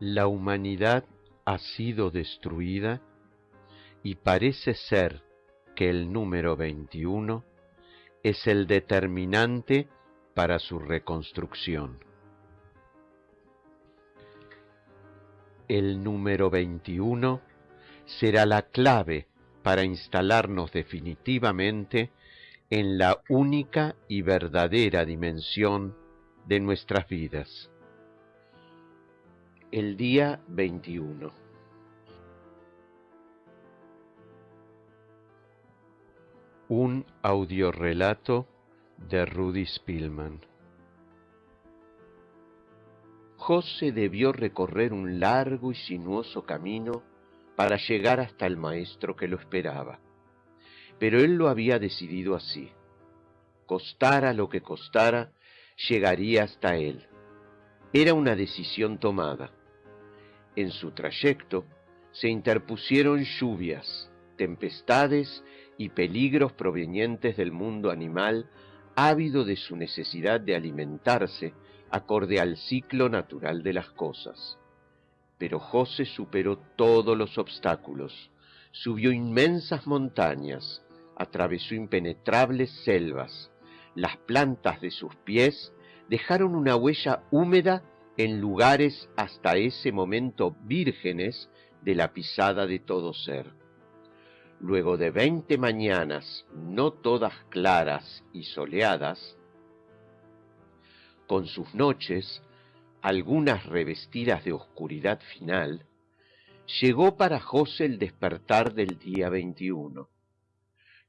La humanidad ha sido destruida y parece ser que el número 21 es el determinante para su reconstrucción. El número 21 será la clave para instalarnos definitivamente en la única y verdadera dimensión de nuestras vidas. El día 21. Un audiorelato de Rudy Spillman. José debió recorrer un largo y sinuoso camino para llegar hasta el maestro que lo esperaba. Pero él lo había decidido así. Costara lo que costara, llegaría hasta él. Era una decisión tomada. En su trayecto se interpusieron lluvias, tempestades y peligros provenientes del mundo animal ávido de su necesidad de alimentarse acorde al ciclo natural de las cosas. Pero José superó todos los obstáculos, subió inmensas montañas, atravesó impenetrables selvas. Las plantas de sus pies dejaron una huella húmeda en lugares hasta ese momento vírgenes de la pisada de todo ser. Luego de veinte mañanas, no todas claras y soleadas, con sus noches, algunas revestidas de oscuridad final, llegó para José el despertar del día 21.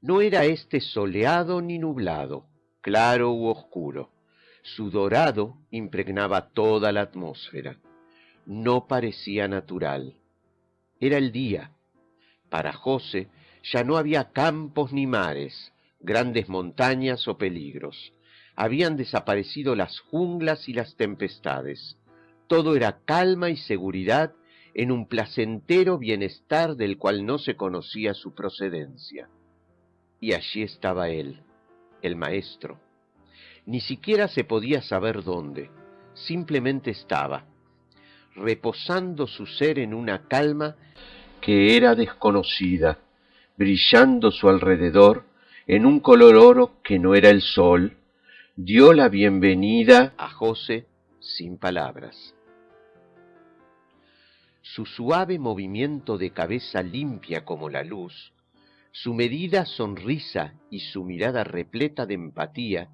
No era éste soleado ni nublado, claro u oscuro. Su dorado impregnaba toda la atmósfera. No parecía natural. Era el día. Para José ya no había campos ni mares, grandes montañas o peligros habían desaparecido las junglas y las tempestades. Todo era calma y seguridad en un placentero bienestar del cual no se conocía su procedencia. Y allí estaba él, el maestro. Ni siquiera se podía saber dónde, simplemente estaba, reposando su ser en una calma que era desconocida, brillando su alrededor en un color oro que no era el sol, dio la bienvenida a José sin palabras. Su suave movimiento de cabeza limpia como la luz, su medida sonrisa y su mirada repleta de empatía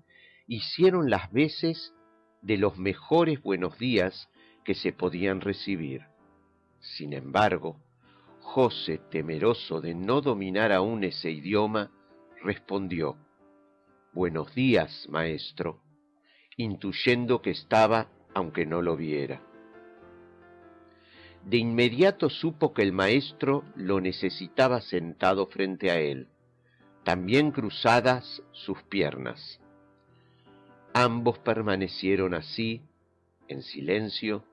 hicieron las veces de los mejores buenos días que se podían recibir. Sin embargo, José, temeroso de no dominar aún ese idioma, respondió, Buenos días, maestro, intuyendo que estaba aunque no lo viera. De inmediato supo que el maestro lo necesitaba sentado frente a él, también cruzadas sus piernas. Ambos permanecieron así, en silencio,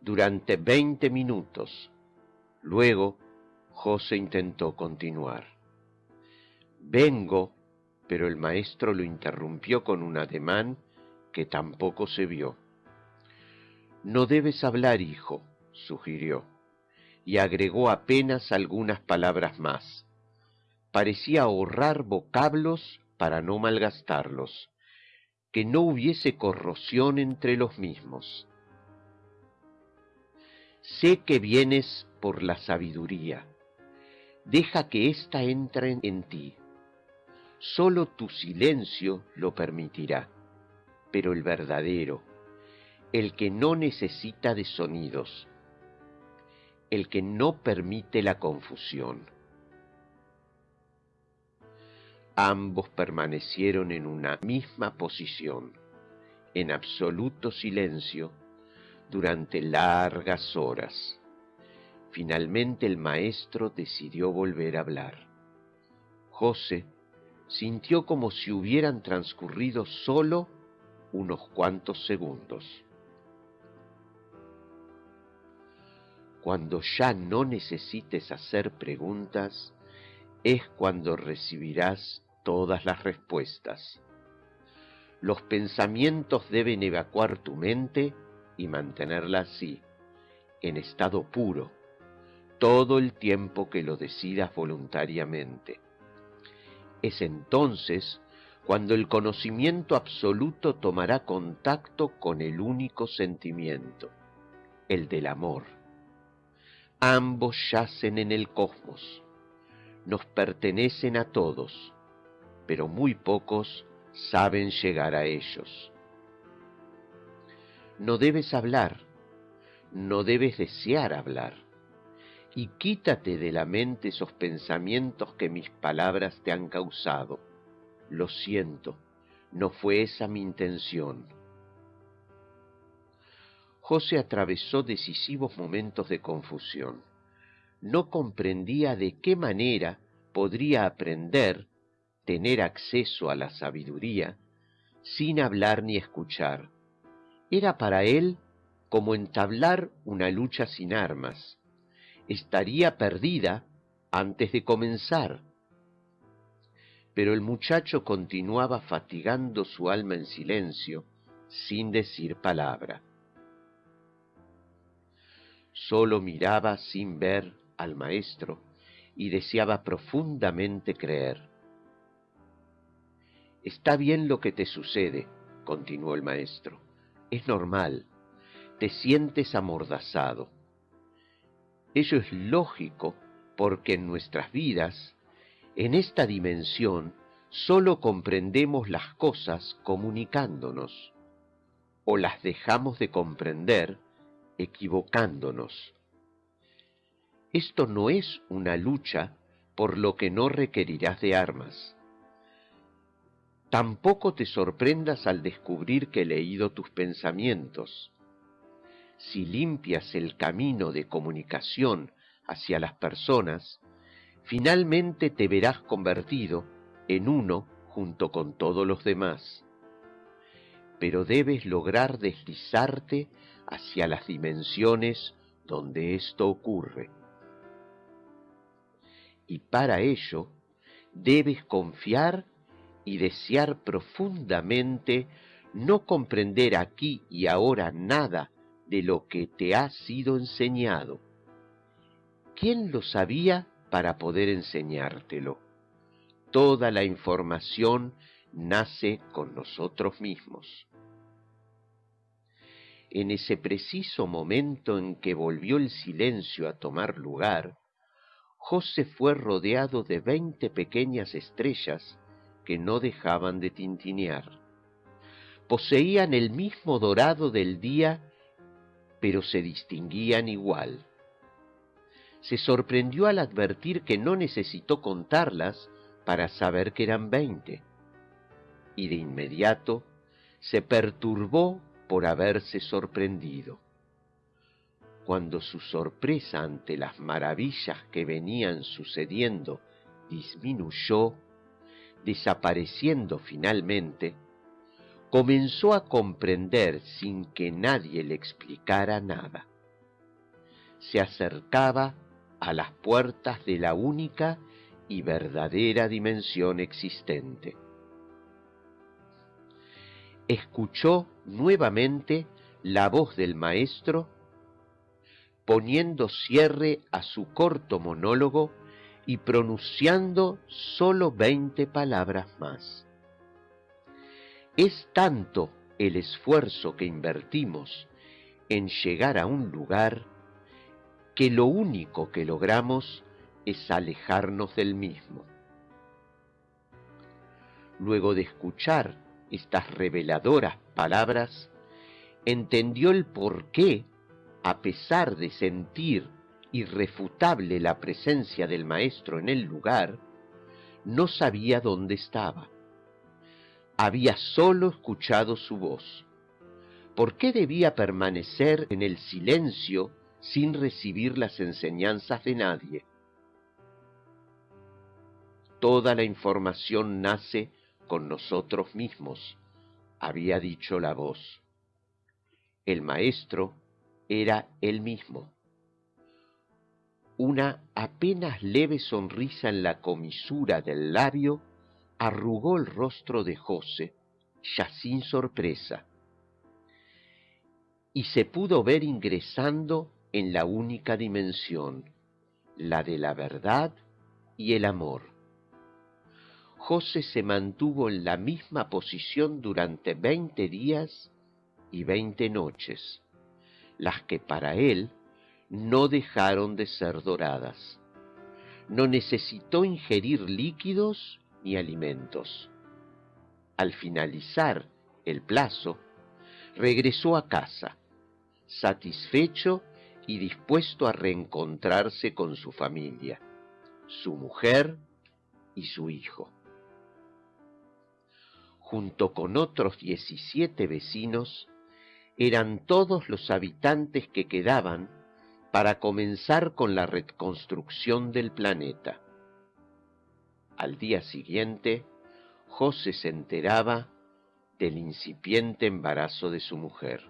durante veinte minutos. Luego, José intentó continuar. Vengo pero el maestro lo interrumpió con un ademán que tampoco se vio. No debes hablar, hijo, sugirió, y agregó apenas algunas palabras más. Parecía ahorrar vocablos para no malgastarlos, que no hubiese corrosión entre los mismos. Sé que vienes por la sabiduría. Deja que ésta entre en ti Solo tu silencio lo permitirá, pero el verdadero, el que no necesita de sonidos, el que no permite la confusión. Ambos permanecieron en una misma posición, en absoluto silencio, durante largas horas. Finalmente el maestro decidió volver a hablar. José sintió como si hubieran transcurrido solo unos cuantos segundos. Cuando ya no necesites hacer preguntas, es cuando recibirás todas las respuestas. Los pensamientos deben evacuar tu mente y mantenerla así, en estado puro, todo el tiempo que lo decidas voluntariamente. Es entonces cuando el conocimiento absoluto tomará contacto con el único sentimiento, el del amor. Ambos yacen en el cosmos, nos pertenecen a todos, pero muy pocos saben llegar a ellos. No debes hablar, no debes desear hablar, y quítate de la mente esos pensamientos que mis palabras te han causado. Lo siento, no fue esa mi intención. José atravesó decisivos momentos de confusión. No comprendía de qué manera podría aprender, tener acceso a la sabiduría, sin hablar ni escuchar. Era para él como entablar una lucha sin armas. Estaría perdida antes de comenzar. Pero el muchacho continuaba fatigando su alma en silencio, sin decir palabra. Solo miraba sin ver al maestro y deseaba profundamente creer. Está bien lo que te sucede, continuó el maestro. Es normal. Te sientes amordazado. Ello es lógico porque en nuestras vidas, en esta dimensión, sólo comprendemos las cosas comunicándonos, o las dejamos de comprender equivocándonos. Esto no es una lucha por lo que no requerirás de armas. Tampoco te sorprendas al descubrir que he leído tus pensamientos. Si limpias el camino de comunicación hacia las personas, finalmente te verás convertido en uno junto con todos los demás. Pero debes lograr deslizarte hacia las dimensiones donde esto ocurre y para ello debes confiar y desear profundamente no comprender aquí y ahora nada de lo que te ha sido enseñado. ¿Quién lo sabía para poder enseñártelo? Toda la información nace con nosotros mismos. En ese preciso momento en que volvió el silencio a tomar lugar, José fue rodeado de veinte pequeñas estrellas que no dejaban de tintinear. Poseían el mismo dorado del día, pero se distinguían igual. Se sorprendió al advertir que no necesitó contarlas para saber que eran veinte, y de inmediato se perturbó por haberse sorprendido cuando su sorpresa ante las maravillas que venían sucediendo disminuyó, desapareciendo finalmente, comenzó a comprender sin que nadie le explicara nada. Se acercaba a las puertas de la única y verdadera dimensión existente. Escuchó nuevamente la voz del maestro poniendo cierre a su corto monólogo y pronunciando sólo veinte palabras más. Es tanto el esfuerzo que invertimos en llegar a un lugar que lo único que logramos es alejarnos del mismo. Luego de escuchar estas reveladoras palabras, entendió el porqué a pesar de sentir irrefutable la presencia del maestro en el lugar, no sabía dónde estaba. Había sólo escuchado su voz. ¿Por qué debía permanecer en el silencio sin recibir las enseñanzas de nadie? Toda la información nace con nosotros mismos, había dicho la voz. El maestro era él mismo. Una apenas leve sonrisa en la comisura del labio arrugó el rostro de José, ya sin sorpresa, y se pudo ver ingresando en la única dimensión, la de la verdad y el amor. José se mantuvo en la misma posición durante veinte días y veinte noches, las que para él no dejaron de ser doradas. No necesitó ingerir líquidos ni alimentos. Al finalizar el plazo, regresó a casa, satisfecho y dispuesto a reencontrarse con su familia, su mujer y su hijo. Junto con otros 17 vecinos, eran todos los habitantes que quedaban para comenzar con la reconstrucción del planeta. Al día siguiente, José se enteraba del incipiente embarazo de su mujer.